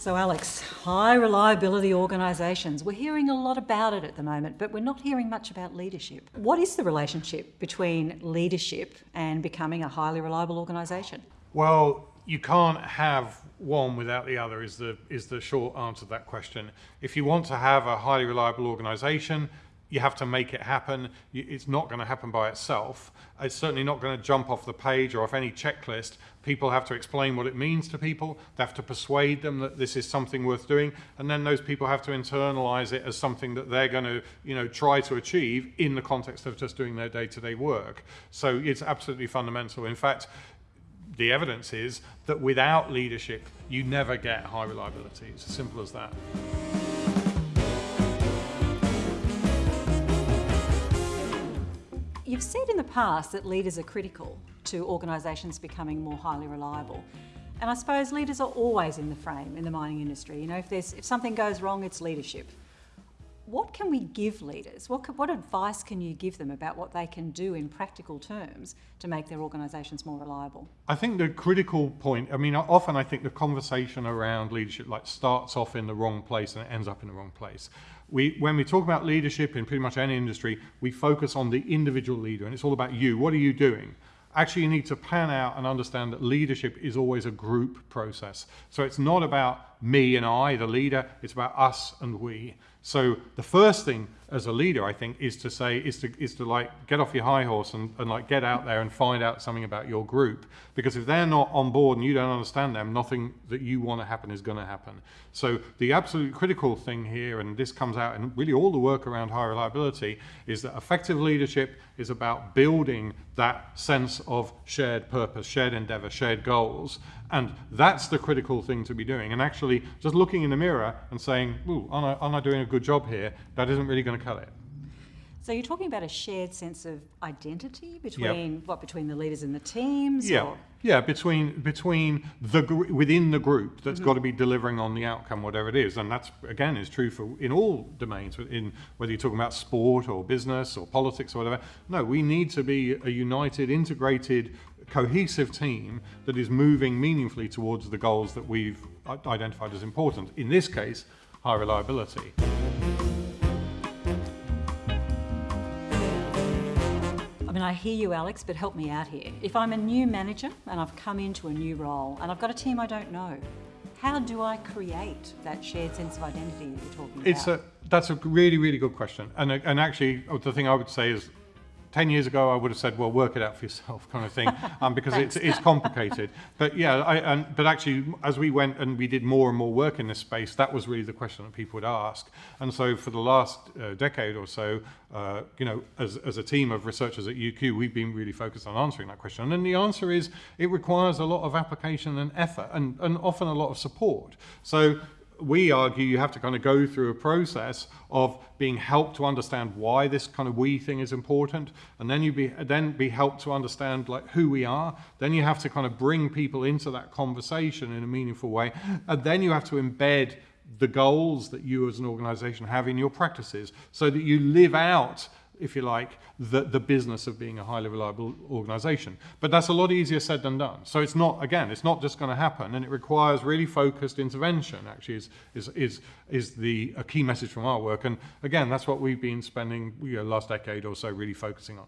So Alex, high reliability organisations, we're hearing a lot about it at the moment, but we're not hearing much about leadership. What is the relationship between leadership and becoming a highly reliable organisation? Well, you can't have one without the other is the, is the short answer to that question. If you want to have a highly reliable organisation, you have to make it happen. It's not going to happen by itself. It's certainly not going to jump off the page or off any checklist. People have to explain what it means to people. They have to persuade them that this is something worth doing. And then those people have to internalize it as something that they're going to, you know, try to achieve in the context of just doing their day-to-day -day work. So it's absolutely fundamental. In fact, the evidence is that without leadership, you never get high reliability. It's as simple as that. You've said in the past that leaders are critical to organisations becoming more highly reliable. And I suppose leaders are always in the frame in the mining industry. You know, if, there's, if something goes wrong, it's leadership. What can we give leaders? What, what advice can you give them about what they can do in practical terms to make their organisations more reliable? I think the critical point, I mean, often I think the conversation around leadership like starts off in the wrong place and it ends up in the wrong place we, when we talk about leadership in pretty much any industry, we focus on the individual leader and it's all about you. What are you doing? Actually, you need to pan out and understand that leadership is always a group process. So it's not about me and I, the leader, it's about us and we. So the first thing as a leader, I think, is to say, is to, is to like get off your high horse and, and like get out there and find out something about your group. Because if they're not on board and you don't understand them, nothing that you want to happen is going to happen. So the absolute critical thing here, and this comes out in really all the work around high reliability, is that effective leadership is about building that sense of shared purpose, shared endeavor, shared goals. And that's the critical thing to be doing. And actually, just looking in the mirror and saying, ooh, am I, am I doing a good job here? That isn't really going to cut it. So you're talking about a shared sense of identity between yep. what between the leaders and the teams. Yeah, or? yeah, between between the within the group that's mm -hmm. got to be delivering on the outcome, whatever it is, and that's again is true for in all domains. In whether you're talking about sport or business or politics or whatever. No, we need to be a united, integrated, cohesive team that is moving meaningfully towards the goals that we've identified as important. In this case, high reliability. I mean, I hear you, Alex, but help me out here. If I'm a new manager and I've come into a new role and I've got a team I don't know, how do I create that shared sense of identity that you're talking about? it's about? A, that's a really, really good question. And, and actually, the thing I would say is 10 years ago, I would have said, well, work it out for yourself kind of thing, um, because it's, it's complicated. But yeah, I, and, but actually, as we went and we did more and more work in this space, that was really the question that people would ask. And so for the last uh, decade or so, uh, you know, as, as a team of researchers at UQ, we've been really focused on answering that question. And the answer is, it requires a lot of application and effort, and, and often a lot of support. So we argue you have to kind of go through a process of being helped to understand why this kind of we thing is important and then you be then be helped to understand like who we are. Then you have to kind of bring people into that conversation in a meaningful way and then you have to embed the goals that you as an organization have in your practices so that you live out if you like, the, the business of being a highly reliable organization. But that's a lot easier said than done. So it's not, again, it's not just going to happen, and it requires really focused intervention, actually, is, is, is, is the a key message from our work. And again, that's what we've been spending you know, last decade or so really focusing on.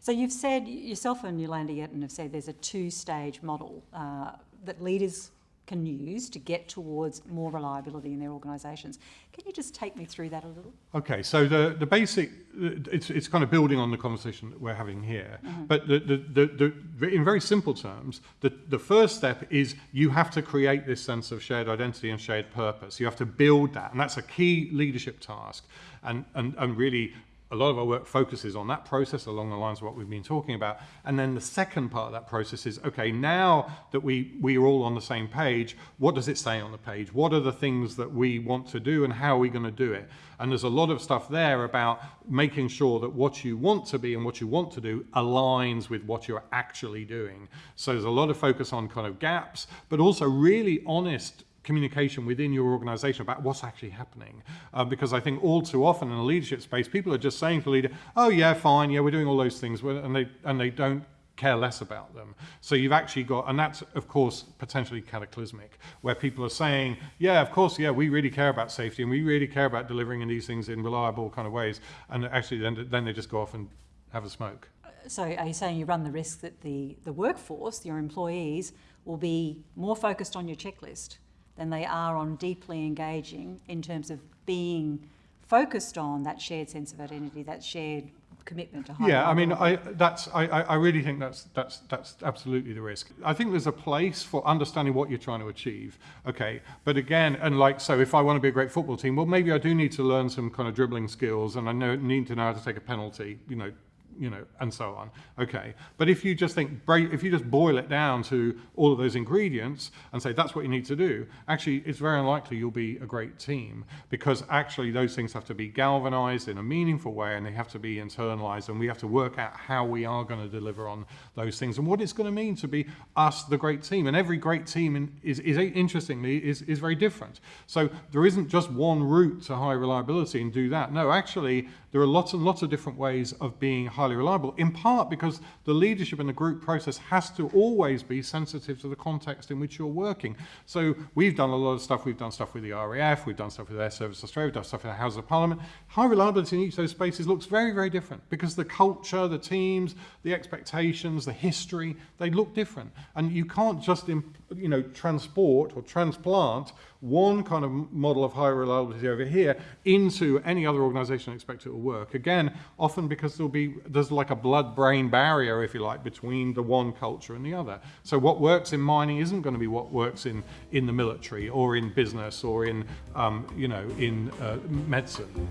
So you've said, yourself and Jolanda Jetten have said there's a two-stage model uh, that leaders can use to get towards more reliability in their organisations. Can you just take me through that a little? Okay, so the, the basic, it's, it's kind of building on the conversation that we're having here, mm -hmm. but the, the, the, the, in very simple terms, the, the first step is you have to create this sense of shared identity and shared purpose. You have to build that, and that's a key leadership task. And, and, and really a lot of our work focuses on that process along the lines of what we've been talking about. And then the second part of that process is, okay, now that we, we are all on the same page, what does it say on the page? What are the things that we want to do and how are we going to do it? And there's a lot of stuff there about making sure that what you want to be and what you want to do aligns with what you're actually doing. So there's a lot of focus on kind of gaps, but also really honest communication within your organization about what's actually happening. Uh, because I think all too often in a leadership space, people are just saying to the leader, oh yeah, fine, yeah, we're doing all those things, and they, and they don't care less about them. So you've actually got, and that's of course potentially cataclysmic, where people are saying, yeah, of course, yeah, we really care about safety and we really care about delivering in these things in reliable kind of ways, and actually then, then they just go off and have a smoke. So are you saying you run the risk that the, the workforce, your employees, will be more focused on your checklist than they are on deeply engaging in terms of being focused on that shared sense of identity, that shared commitment to high Yeah, I mean. I that's I, I I really think that's that's that's absolutely the risk. I think there's a place for understanding what you're trying to achieve. Okay, but again, and like so, if I want to be a great football team, well, maybe I do need to learn some kind of dribbling skills, and I know need to know how to take a penalty. You know, you know, and so on. Okay, but if you just think, if you just boil it down to all of those ingredients and say that's what you need to do, actually, it's very unlikely you'll be a great team because actually those things have to be galvanized in a meaningful way and they have to be internalized, and we have to work out how we are going to deliver on those things and what it's going to mean to be us, the great team. And every great team in, is, is interestingly is, is very different. So there isn't just one route to high reliability and do that. No, actually, there are lots and lots of different ways of being highly reliable, in part because the leadership in the group process has to always be sensitive to the context in which you're working. So we've done a lot of stuff. We've done stuff with the RAF, we've done stuff with Airservices Australia, we've done stuff in the House of Parliament. High reliability in each of those spaces looks very, very different because the culture, the teams, the expectations, the history, they look different. And you can't just, you know, transport or transplant one kind of model of high reliability over here into any other organization and expect it will work. Again, often because there'll be, there's like a blood-brain barrier, if you like, between the one culture and the other. So what works in mining isn't going to be what works in, in the military or in business or in, um, you know, in uh, medicine.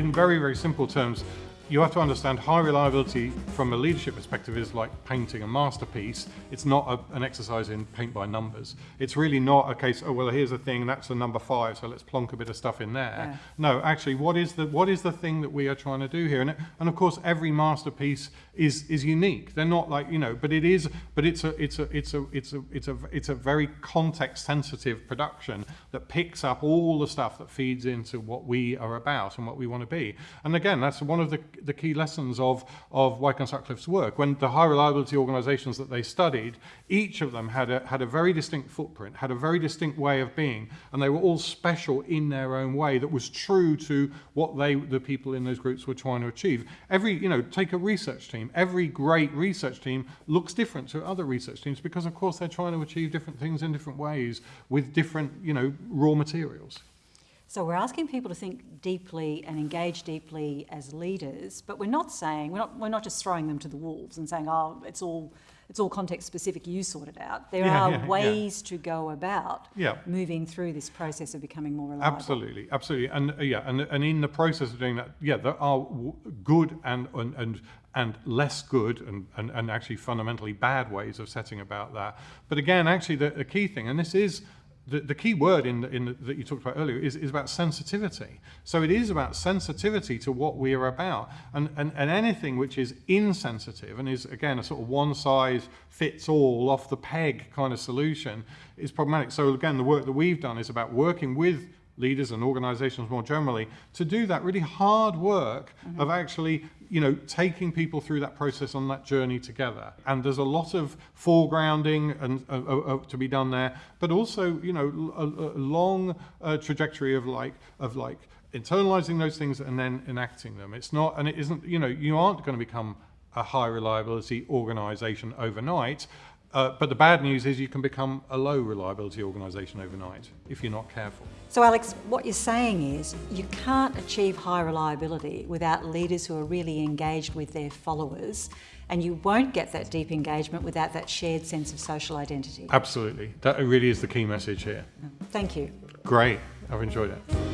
in very, very simple terms, you have to understand high reliability from a leadership perspective is like painting a masterpiece. It's not a, an exercise in paint by numbers. It's really not a case, oh, well, here's a thing, that's a number five, so let's plonk a bit of stuff in there. Yeah. No, actually, what is the what is the thing that we are trying to do here? And, and of course, every masterpiece is is unique. They're not like you know, but it is, but it's a it's a it's a it's a it's a it's a very context sensitive production that picks up all the stuff that feeds into what we are about and what we want to be. And again, that's one of the the key lessons of of Weick and Sutcliffe's work. When the high reliability organisations that they studied, each of them had a had a very distinct footprint, had a very distinct way of being, and they were all special in their own way that was true to what they the people in those groups were trying to achieve. Every you know, take a research team. Every great research team looks different to other research teams because of course they're trying to achieve different things in different ways with different you know raw materials. So we're asking people to think deeply and engage deeply as leaders, but we're not saying we're not we're not just throwing them to the wolves and saying, oh, it's all it's all context specific. You sort it out. There Yeah, are yeah, yeah. ways to go about Yeah. moving through this process of becoming more reliable. Absolutely, absolutely, and uh, yeah, and and in the process of doing that, yeah, there are w- good and and and, and less good and, and and actually fundamentally bad ways of setting about that. But again, actually, the, the key thing, and this is. The, the key word in, in the, that you talked about earlier is, is about sensitivity. So it is about sensitivity to what we are about. And, and, and anything which is insensitive and is, again, a sort of one size fits all, off the peg kind of solution is problematic. So again, the work that we've done is about working with leaders and organizations more generally to do that really hard work of actually you know taking people through that process on that journey together. And there's a lot of foregrounding and uh, uh, uh, to be done there but also you know a, a long uh, trajectory of like of like internalizing those things and then enacting them. It's not and it isn't you know you aren't going to become a high reliability organization overnight uh, but the bad news is you can become a low reliability organisation overnight if you're not careful. So, Alex, what you're saying is you can't achieve high reliability without leaders who are really engaged with their followers, and you won't get that deep engagement without that shared sense of social identity. Absolutely. That really is the key message here. Thank you. Great. I've enjoyed it.